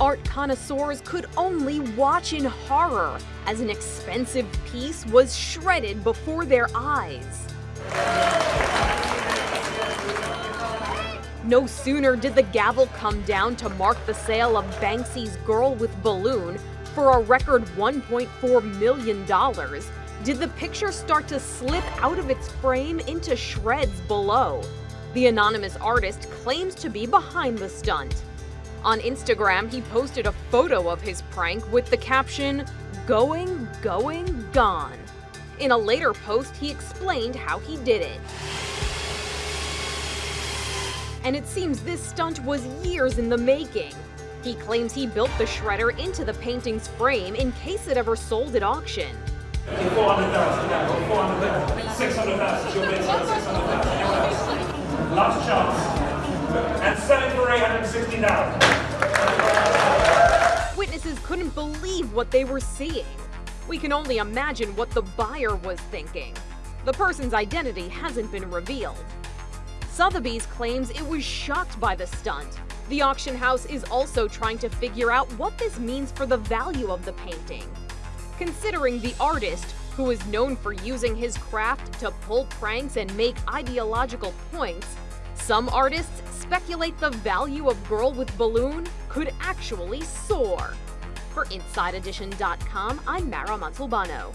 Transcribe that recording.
art connoisseurs could only watch in horror as an expensive piece was shredded before their eyes. No sooner did the gavel come down to mark the sale of Banksy's Girl with Balloon for a record $1.4 million, did the picture start to slip out of its frame into shreds below. The anonymous artist claims to be behind the stunt. On Instagram, he posted a photo of his prank with the caption, Going, going, gone. In a later post, he explained how he did it. And it seems this stunt was years in the making. He claims he built the shredder into the painting's frame in case it ever sold at auction. 400,000, yeah, 400,000, 600,000, she'll bid 600,000. Last chance. And selling for 860,000. Witnesses couldn't believe what they were seeing. We can only imagine what the buyer was thinking. The person's identity hasn't been revealed. Sotheby's claims it was shocked by the stunt. The auction house is also trying to figure out what this means for the value of the painting. Considering the artist, who is known for using his craft to pull pranks and make ideological points, some artists speculate the value of Girl with Balloon could actually soar. For InsideEdition.com, I'm Mara Montalbano.